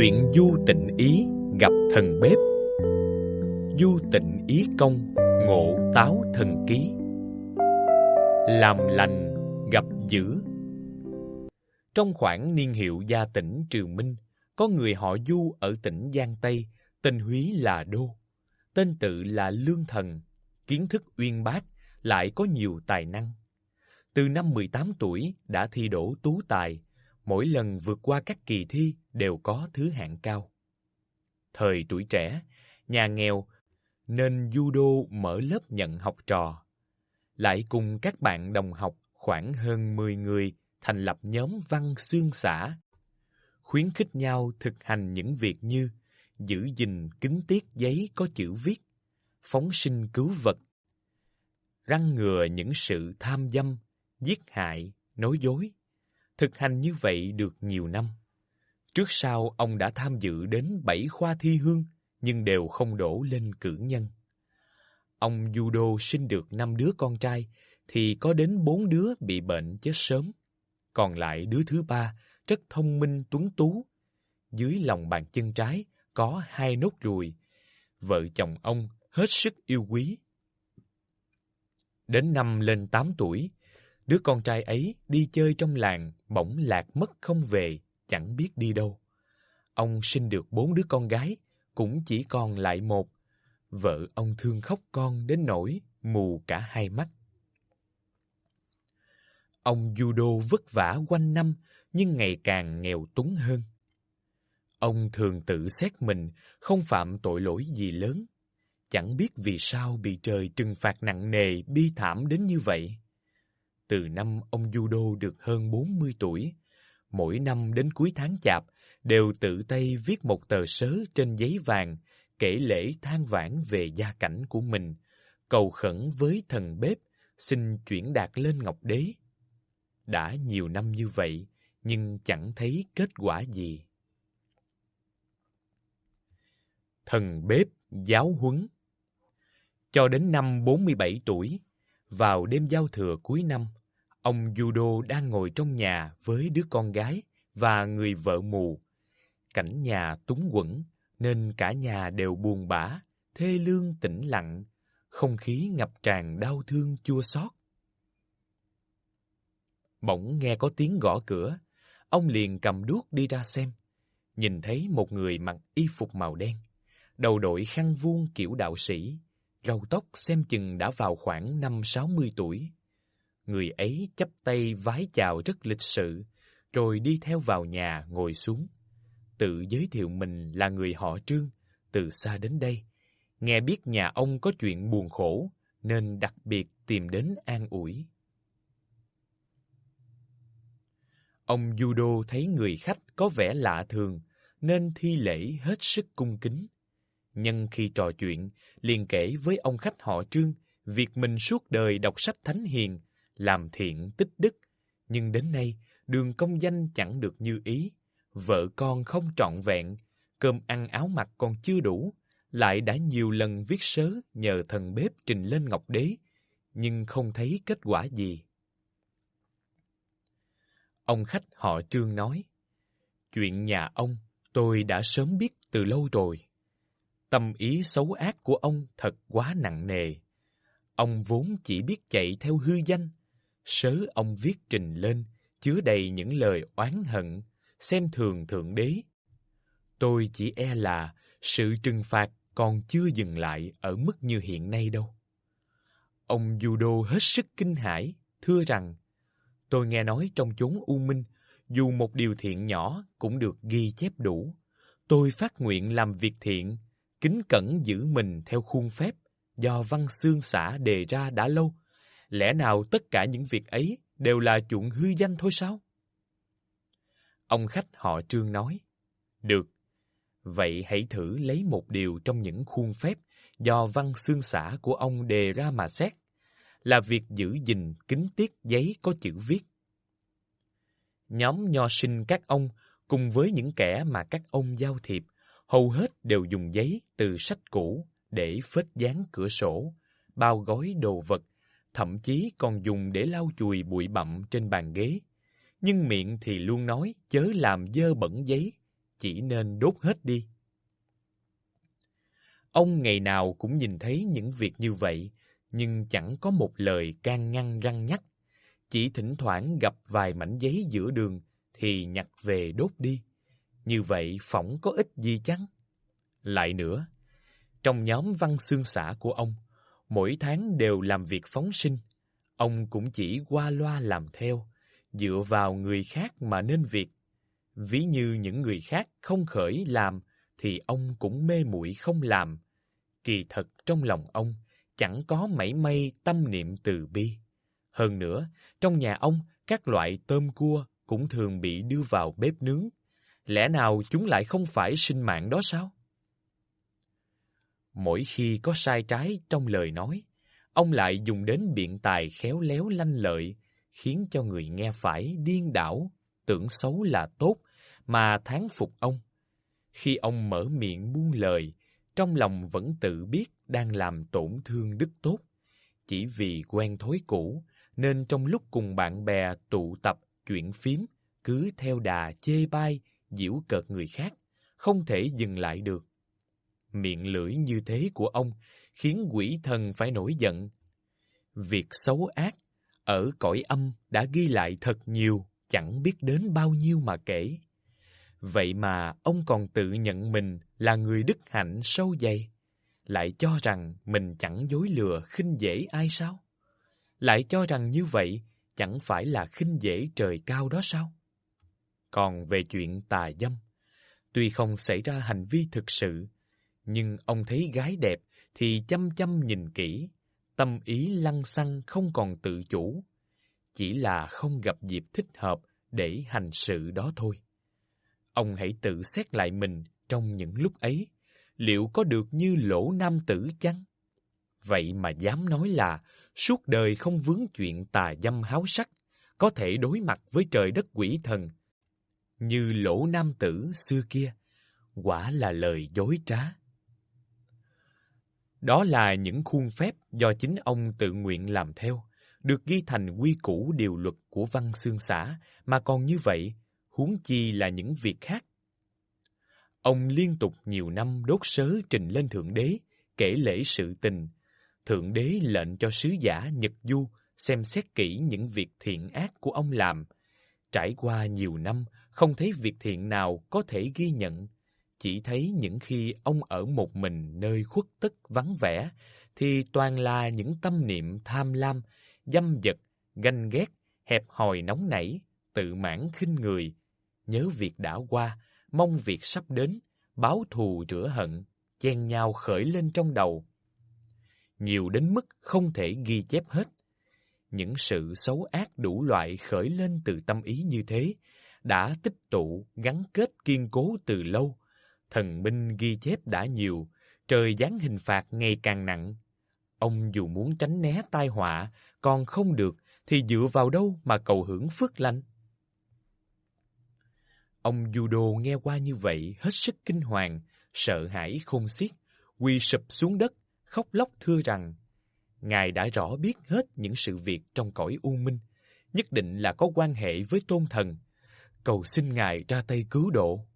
Chuyện du tịnh ý gặp thần bếp. Du tịnh ý công, ngộ táo thần ký. Làm lành, gặp dữ. Trong khoảng niên hiệu gia tỉnh Triều Minh, Có người họ Du ở tỉnh Giang Tây, Tên húy là Đô. Tên tự là Lương Thần, Kiến thức uyên bác, Lại có nhiều tài năng. Từ năm 18 tuổi đã thi đỗ tú tài mỗi lần vượt qua các kỳ thi đều có thứ hạng cao. Thời tuổi trẻ, nhà nghèo nên judo mở lớp nhận học trò. Lại cùng các bạn đồng học khoảng hơn 10 người thành lập nhóm văn xương xã, khuyến khích nhau thực hành những việc như giữ gìn kính tiết giấy có chữ viết, phóng sinh cứu vật, răng ngừa những sự tham dâm, giết hại, nói dối. Thực hành như vậy được nhiều năm. Trước sau ông đã tham dự đến bảy khoa thi hương, nhưng đều không đổ lên cử nhân. Ông judo sinh được năm đứa con trai, thì có đến bốn đứa bị bệnh chết sớm. Còn lại đứa thứ ba, rất thông minh tuấn tú. Dưới lòng bàn chân trái có hai nốt ruồi. Vợ chồng ông hết sức yêu quý. Đến năm lên tám tuổi, Đứa con trai ấy đi chơi trong làng, bỗng lạc mất không về, chẳng biết đi đâu. Ông sinh được bốn đứa con gái, cũng chỉ còn lại một. Vợ ông thương khóc con đến nỗi mù cả hai mắt. Ông judo vất vả quanh năm, nhưng ngày càng nghèo túng hơn. Ông thường tự xét mình không phạm tội lỗi gì lớn. Chẳng biết vì sao bị trời trừng phạt nặng nề, bi thảm đến như vậy. Từ năm ông judo được hơn 40 tuổi, mỗi năm đến cuối tháng chạp đều tự tay viết một tờ sớ trên giấy vàng kể lễ than vãn về gia cảnh của mình, cầu khẩn với thần bếp xin chuyển đạt lên Ngọc Đế. Đã nhiều năm như vậy, nhưng chẳng thấy kết quả gì. Thần bếp giáo huấn Cho đến năm 47 tuổi, vào đêm giao thừa cuối năm, Ông Judo đang ngồi trong nhà với đứa con gái và người vợ mù. Cảnh nhà túng quẫn nên cả nhà đều buồn bã, thê lương tĩnh lặng, không khí ngập tràn đau thương chua xót. Bỗng nghe có tiếng gõ cửa, ông liền cầm đuốc đi ra xem. Nhìn thấy một người mặc y phục màu đen, đầu đội khăn vuông kiểu đạo sĩ, râu tóc xem chừng đã vào khoảng năm sáu mươi tuổi. Người ấy chắp tay vái chào rất lịch sự, rồi đi theo vào nhà ngồi xuống. Tự giới thiệu mình là người họ Trương, từ xa đến đây. Nghe biết nhà ông có chuyện buồn khổ, nên đặc biệt tìm đến an ủi. Ông Judo thấy người khách có vẻ lạ thường, nên thi lễ hết sức cung kính. Nhân khi trò chuyện, liền kể với ông khách họ Trương việc mình suốt đời đọc sách thánh hiền, làm thiện tích đức, nhưng đến nay đường công danh chẳng được như ý, vợ con không trọn vẹn, cơm ăn áo mặc còn chưa đủ, lại đã nhiều lần viết sớ nhờ thần bếp trình lên Ngọc Đế, nhưng không thấy kết quả gì. Ông khách họ Trương nói, chuyện nhà ông tôi đã sớm biết từ lâu rồi. Tâm ý xấu ác của ông thật quá nặng nề. Ông vốn chỉ biết chạy theo hư danh, Sớ ông viết trình lên, chứa đầy những lời oán hận, xem thường Thượng Đế. Tôi chỉ e là sự trừng phạt còn chưa dừng lại ở mức như hiện nay đâu. Ông Judo hết sức kinh hãi, thưa rằng, tôi nghe nói trong chốn u minh, dù một điều thiện nhỏ cũng được ghi chép đủ. Tôi phát nguyện làm việc thiện, kính cẩn giữ mình theo khuôn phép do văn xương xã đề ra đã lâu, Lẽ nào tất cả những việc ấy đều là chuyện hư danh thôi sao? Ông khách họ Trương nói, Được, vậy hãy thử lấy một điều trong những khuôn phép do văn xương xã của ông đề ra mà xét, là việc giữ gìn kính tiết giấy có chữ viết. Nhóm nho sinh các ông cùng với những kẻ mà các ông giao thiệp, hầu hết đều dùng giấy từ sách cũ để phết dán cửa sổ, bao gói đồ vật thậm chí còn dùng để lau chùi bụi bặm trên bàn ghế. Nhưng miệng thì luôn nói chớ làm dơ bẩn giấy, chỉ nên đốt hết đi. Ông ngày nào cũng nhìn thấy những việc như vậy, nhưng chẳng có một lời can ngăn răng nhắc. Chỉ thỉnh thoảng gặp vài mảnh giấy giữa đường thì nhặt về đốt đi. Như vậy phỏng có ích gì chăng? Lại nữa, trong nhóm văn xương xã của ông, mỗi tháng đều làm việc phóng sinh. Ông cũng chỉ qua loa làm theo, dựa vào người khác mà nên việc. Ví như những người khác không khởi làm, thì ông cũng mê muội không làm. Kỳ thật trong lòng ông chẳng có mảy may tâm niệm từ bi. Hơn nữa, trong nhà ông, các loại tôm cua cũng thường bị đưa vào bếp nướng. Lẽ nào chúng lại không phải sinh mạng đó sao? Mỗi khi có sai trái trong lời nói, ông lại dùng đến biện tài khéo léo lanh lợi, khiến cho người nghe phải điên đảo, tưởng xấu là tốt, mà thán phục ông. Khi ông mở miệng buông lời, trong lòng vẫn tự biết đang làm tổn thương đức tốt. Chỉ vì quen thói cũ, nên trong lúc cùng bạn bè tụ tập chuyện phím, cứ theo đà chê bai, giễu cợt người khác, không thể dừng lại được. Miệng lưỡi như thế của ông khiến quỷ thần phải nổi giận. Việc xấu ác ở cõi âm đã ghi lại thật nhiều, chẳng biết đến bao nhiêu mà kể. Vậy mà ông còn tự nhận mình là người đức hạnh sâu dày, lại cho rằng mình chẳng dối lừa khinh dễ ai sao? Lại cho rằng như vậy chẳng phải là khinh dễ trời cao đó sao? Còn về chuyện tà dâm, tuy không xảy ra hành vi thực sự, nhưng ông thấy gái đẹp thì chăm chăm nhìn kỹ, tâm ý lăng xăng không còn tự chủ, chỉ là không gặp dịp thích hợp để hành sự đó thôi. Ông hãy tự xét lại mình trong những lúc ấy, liệu có được như lỗ nam tử chăng? Vậy mà dám nói là suốt đời không vướng chuyện tà dâm háo sắc, có thể đối mặt với trời đất quỷ thần. Như lỗ nam tử xưa kia, quả là lời dối trá. Đó là những khuôn phép do chính ông tự nguyện làm theo, được ghi thành quy củ điều luật của văn xương xã, mà còn như vậy, huống chi là những việc khác. Ông liên tục nhiều năm đốt sớ trình lên Thượng Đế, kể lễ sự tình. Thượng Đế lệnh cho sứ giả Nhật Du xem xét kỹ những việc thiện ác của ông làm. Trải qua nhiều năm, không thấy việc thiện nào có thể ghi nhận. Chỉ thấy những khi ông ở một mình nơi khuất tức vắng vẻ, thì toàn là những tâm niệm tham lam, dâm dật, ganh ghét, hẹp hòi nóng nảy, tự mãn khinh người, nhớ việc đã qua, mong việc sắp đến, báo thù rửa hận, chen nhau khởi lên trong đầu. Nhiều đến mức không thể ghi chép hết. Những sự xấu ác đủ loại khởi lên từ tâm ý như thế, đã tích tụ, gắn kết kiên cố từ lâu. Thần minh ghi chép đã nhiều, trời giáng hình phạt ngày càng nặng. Ông dù muốn tránh né tai họa, còn không được, thì dựa vào đâu mà cầu hưởng phước lành? Ông Judo nghe qua như vậy hết sức kinh hoàng, sợ hãi khôn xiết, quỳ sụp xuống đất, khóc lóc thưa rằng Ngài đã rõ biết hết những sự việc trong cõi u minh, nhất định là có quan hệ với tôn thần. Cầu xin Ngài ra tay cứu độ.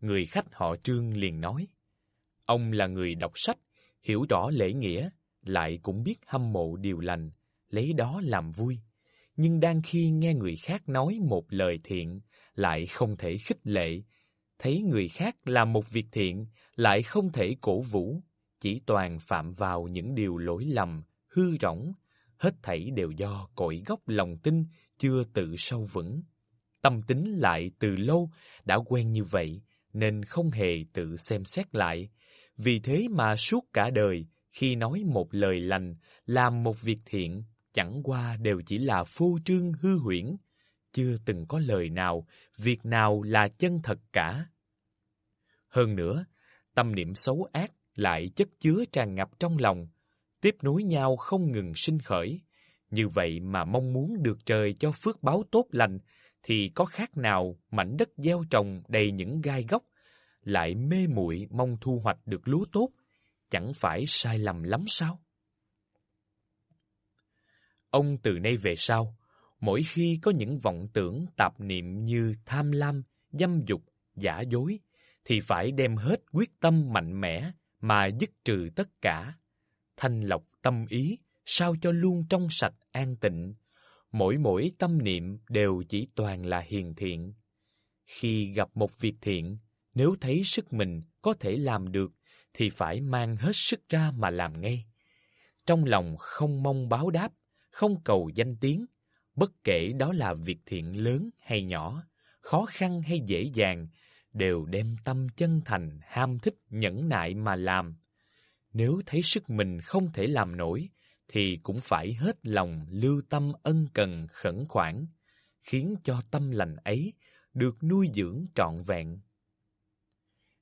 Người khách họ Trương liền nói, ông là người đọc sách, hiểu rõ lễ nghĩa, lại cũng biết hâm mộ điều lành, lấy đó làm vui. Nhưng đang khi nghe người khác nói một lời thiện, lại không thể khích lệ, thấy người khác làm một việc thiện, lại không thể cổ vũ, chỉ toàn phạm vào những điều lỗi lầm, hư rỗng, hết thảy đều do cội gốc lòng tin chưa tự sâu vững. Tâm tính lại từ lâu đã quen như vậy, nên không hề tự xem xét lại. Vì thế mà suốt cả đời, khi nói một lời lành, làm một việc thiện, chẳng qua đều chỉ là phô trương hư huyễn, chưa từng có lời nào, việc nào là chân thật cả. Hơn nữa, tâm niệm xấu ác lại chất chứa tràn ngập trong lòng, tiếp nối nhau không ngừng sinh khởi. Như vậy mà mong muốn được trời cho phước báo tốt lành, thì có khác nào mảnh đất gieo trồng đầy những gai góc, lại mê muội mong thu hoạch được lúa tốt, chẳng phải sai lầm lắm sao? Ông từ nay về sau, mỗi khi có những vọng tưởng tạp niệm như tham lam, dâm dục, giả dối, thì phải đem hết quyết tâm mạnh mẽ mà dứt trừ tất cả. Thanh lọc tâm ý, sao cho luôn trong sạch an tịnh. Mỗi mỗi tâm niệm đều chỉ toàn là hiền thiện. Khi gặp một việc thiện, nếu thấy sức mình có thể làm được, thì phải mang hết sức ra mà làm ngay. Trong lòng không mong báo đáp, không cầu danh tiếng, bất kể đó là việc thiện lớn hay nhỏ, khó khăn hay dễ dàng, đều đem tâm chân thành, ham thích, nhẫn nại mà làm. Nếu thấy sức mình không thể làm nổi, thì cũng phải hết lòng lưu tâm ân cần khẩn khoản, khiến cho tâm lành ấy được nuôi dưỡng trọn vẹn.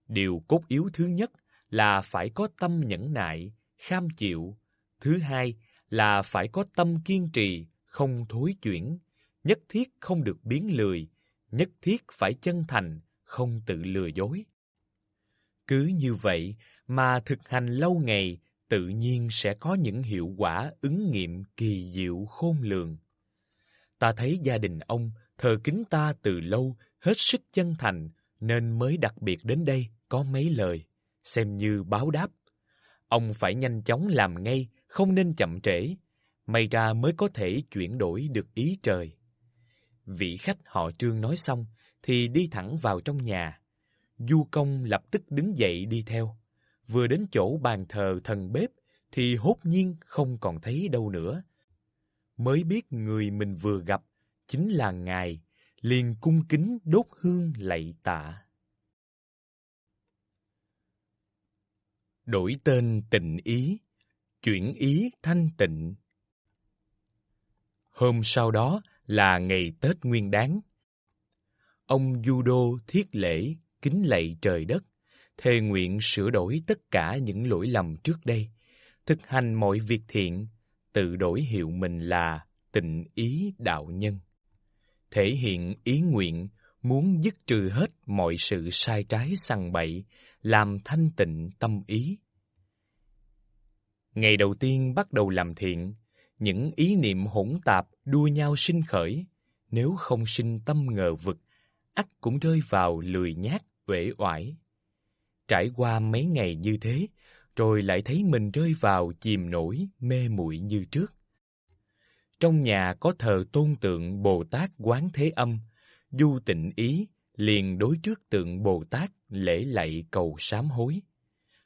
Điều cốt yếu thứ nhất là phải có tâm nhẫn nại, kham chịu. Thứ hai là phải có tâm kiên trì, không thối chuyển. Nhất thiết không được biến lười, nhất thiết phải chân thành, không tự lừa dối. Cứ như vậy mà thực hành lâu ngày, tự nhiên sẽ có những hiệu quả ứng nghiệm kỳ diệu khôn lường. Ta thấy gia đình ông thờ kính ta từ lâu, hết sức chân thành, nên mới đặc biệt đến đây có mấy lời, xem như báo đáp. Ông phải nhanh chóng làm ngay, không nên chậm trễ, may ra mới có thể chuyển đổi được ý trời. Vị khách họ Trương nói xong, thì đi thẳng vào trong nhà. Du công lập tức đứng dậy đi theo. Vừa đến chỗ bàn thờ thần bếp, thì hốt nhiên không còn thấy đâu nữa. Mới biết người mình vừa gặp chính là Ngài, liền cung kính đốt hương lạy tạ. Đổi tên tịnh ý, chuyển ý thanh tịnh. Hôm sau đó là ngày Tết Nguyên Đán. Ông Judo thiết lễ kính lạy trời đất, thề nguyện sửa đổi tất cả những lỗi lầm trước đây, thực hành mọi việc thiện, tự đổi hiệu mình là tịnh ý đạo nhân. Thể hiện ý nguyện muốn dứt trừ hết mọi sự sai trái sằng bậy, làm thanh tịnh tâm ý. Ngày đầu tiên bắt đầu làm thiện, những ý niệm hỗn tạp đua nhau sinh khởi, nếu không sinh tâm ngờ vực, ắt cũng rơi vào lười nhác, uể oải. Trải qua mấy ngày như thế, rồi lại thấy mình rơi vào chìm nổi, mê muội như trước. Trong nhà có thờ tôn tượng Bồ Tát Quán Thế Âm, Du Tịnh Ý liền đối trước tượng Bồ Tát lễ lạy cầu sám hối.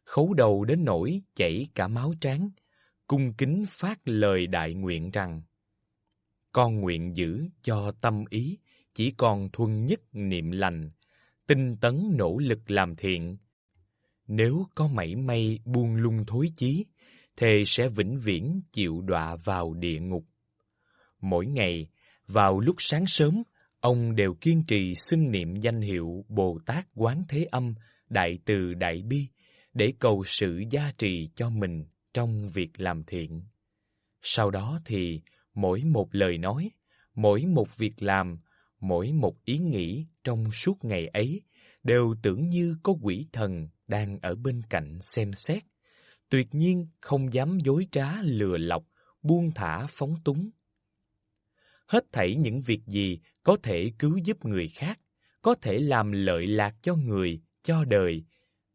Khấu đầu đến nỗi chảy cả máu trán, cung kính phát lời đại nguyện rằng Con nguyện giữ cho tâm ý chỉ còn thuần nhất niệm lành, tinh tấn nỗ lực làm thiện. Nếu có mảy may buông lung thối chí, thề sẽ vĩnh viễn chịu đọa vào địa ngục. Mỗi ngày, vào lúc sáng sớm, ông đều kiên trì xưng niệm danh hiệu Bồ Tát Quán Thế Âm, Đại Từ Đại Bi, để cầu sự gia trì cho mình trong việc làm thiện. Sau đó thì, mỗi một lời nói, mỗi một việc làm, mỗi một ý nghĩ trong suốt ngày ấy đều tưởng như có quỷ thần đang ở bên cạnh xem xét, tuyệt nhiên không dám dối trá lừa lọc, buông thả phóng túng. Hết thảy những việc gì có thể cứu giúp người khác, có thể làm lợi lạc cho người, cho đời,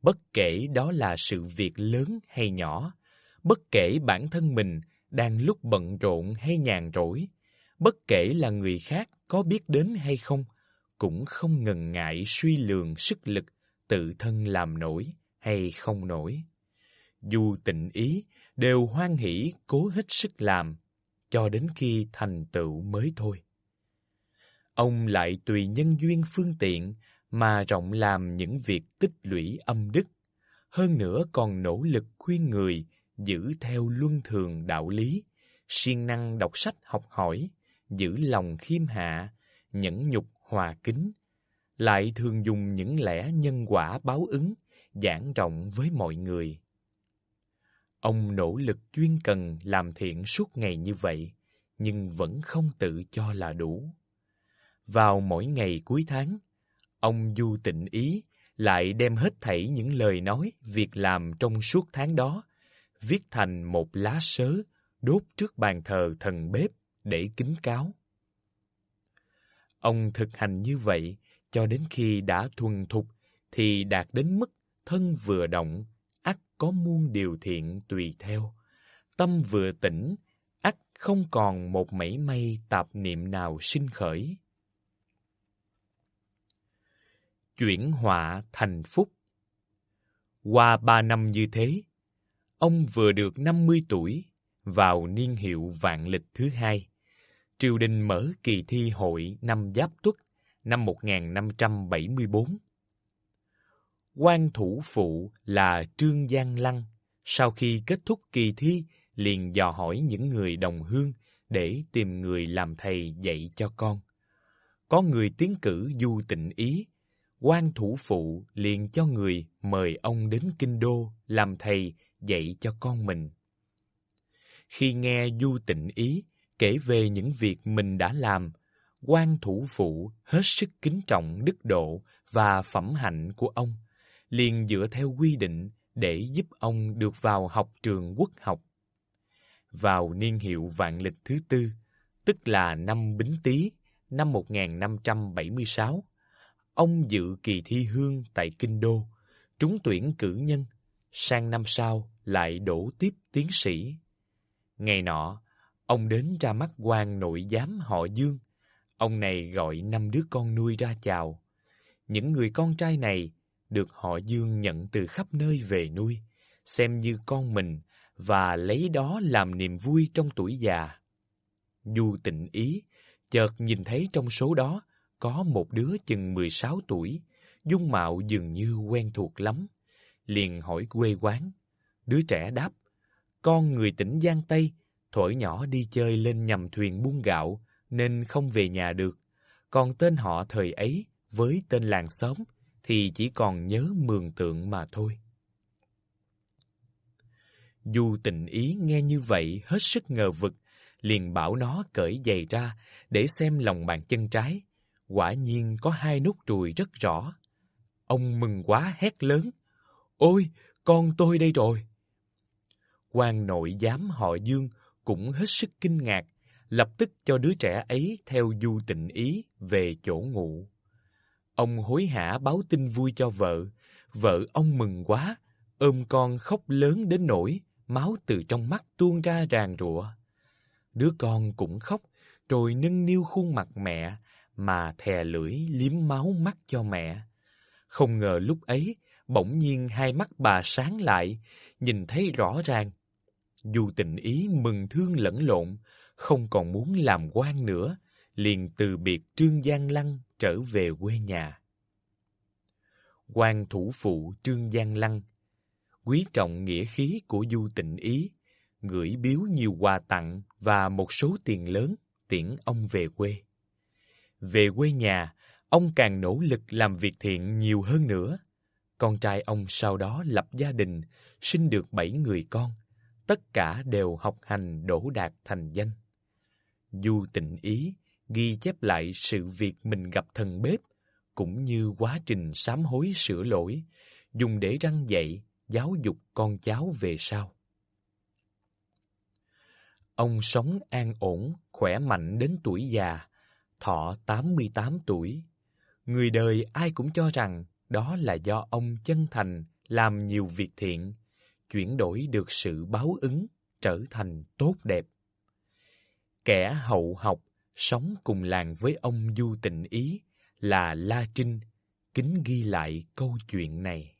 bất kể đó là sự việc lớn hay nhỏ, bất kể bản thân mình đang lúc bận rộn hay nhàn rỗi, bất kể là người khác có biết đến hay không, cũng không ngần ngại suy lường sức lực tự thân làm nổi hay không nổi. Dù tịnh ý, đều hoan hỷ cố hết sức làm, cho đến khi thành tựu mới thôi. Ông lại tùy nhân duyên phương tiện mà rộng làm những việc tích lũy âm đức, hơn nữa còn nỗ lực khuyên người giữ theo luân thường đạo lý, siêng năng đọc sách học hỏi, giữ lòng khiêm hạ, nhẫn nhục hòa kính, lại thường dùng những lẽ nhân quả báo ứng, giảng rộng với mọi người. Ông nỗ lực chuyên cần làm thiện suốt ngày như vậy, nhưng vẫn không tự cho là đủ. Vào mỗi ngày cuối tháng, ông du tịnh ý lại đem hết thảy những lời nói, việc làm trong suốt tháng đó, viết thành một lá sớ đốt trước bàn thờ thần bếp để kính cáo. Ông thực hành như vậy, cho đến khi đã thuần thục thì đạt đến mức thân vừa động, ắt có muôn điều thiện tùy theo. Tâm vừa tỉnh, ắt không còn một mảy may tạp niệm nào sinh khởi. Chuyển họa thành phúc Qua ba năm như thế, ông vừa được 50 tuổi, vào niên hiệu vạn lịch thứ hai. Triều đình mở kỳ thi hội năm Giáp Tuất năm 1574. Quan thủ phụ là Trương Giang Lăng, sau khi kết thúc kỳ thi liền dò hỏi những người đồng hương để tìm người làm thầy dạy cho con. Có người tiến cử du tịnh ý, quan thủ phụ liền cho người mời ông đến kinh đô làm thầy dạy cho con mình. Khi nghe du tịnh ý kể về những việc mình đã làm, quan thủ phụ hết sức kính trọng đức độ và phẩm hạnh của ông, liền dựa theo quy định để giúp ông được vào học trường quốc học. Vào niên hiệu vạn lịch thứ tư, tức là năm Bính Tý, năm 1576, ông dự kỳ thi hương tại Kinh Đô, trúng tuyển cử nhân, sang năm sau lại đổ tiếp tiến sĩ. Ngày nọ, ông đến ra mắt quan nội giám họ Dương. Ông này gọi năm đứa con nuôi ra chào. Những người con trai này được họ Dương nhận từ khắp nơi về nuôi, xem như con mình và lấy đó làm niềm vui trong tuổi già. Du tịnh ý, chợt nhìn thấy trong số đó có một đứa chừng 16 tuổi, dung mạo dường như quen thuộc lắm. Liền hỏi quê quán. Đứa trẻ đáp, con người tỉnh Giang Tây, thổi nhỏ đi chơi lên nhầm thuyền buôn gạo, nên không về nhà được. Còn tên họ thời ấy với tên làng xóm thì chỉ còn nhớ mường tượng mà thôi. Du tịnh ý nghe như vậy hết sức ngờ vực, liền bảo nó cởi giày ra để xem lòng bàn chân trái. Quả nhiên có hai nút ruồi rất rõ. Ông mừng quá hét lớn. Ôi, con tôi đây rồi! quan nội giám họ Dương cũng hết sức kinh ngạc, lập tức cho đứa trẻ ấy theo du tịnh ý về chỗ ngủ. Ông hối hả báo tin vui cho vợ, vợ ông mừng quá, ôm con khóc lớn đến nỗi máu từ trong mắt tuôn ra ràn rụa. Đứa con cũng khóc, rồi nâng niu khuôn mặt mẹ mà thè lưỡi liếm máu mắt cho mẹ. Không ngờ lúc ấy, bỗng nhiên hai mắt bà sáng lại, nhìn thấy rõ ràng dù tình ý mừng thương lẫn lộn, không còn muốn làm quan nữa, liền từ biệt Trương Giang Lăng trở về quê nhà. quan thủ phụ Trương Giang Lăng quý trọng nghĩa khí của Du Tịnh Ý, gửi biếu nhiều quà tặng và một số tiền lớn tiễn ông về quê. Về quê nhà, ông càng nỗ lực làm việc thiện nhiều hơn nữa. Con trai ông sau đó lập gia đình, sinh được bảy người con tất cả đều học hành đỗ đạt thành danh. Du tịnh ý ghi chép lại sự việc mình gặp thần bếp, cũng như quá trình sám hối sửa lỗi, dùng để răng dạy, giáo dục con cháu về sau. Ông sống an ổn, khỏe mạnh đến tuổi già, thọ 88 tuổi. Người đời ai cũng cho rằng đó là do ông chân thành làm nhiều việc thiện, chuyển đổi được sự báo ứng trở thành tốt đẹp. Kẻ hậu học sống cùng làng với ông Du Tịnh Ý là La Trinh, kính ghi lại câu chuyện này.